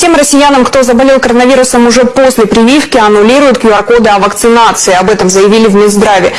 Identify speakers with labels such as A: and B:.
A: Тем россиянам, кто заболел коронавирусом уже после прививки, аннулируют QR-коды о вакцинации. Об этом заявили в Минздраве.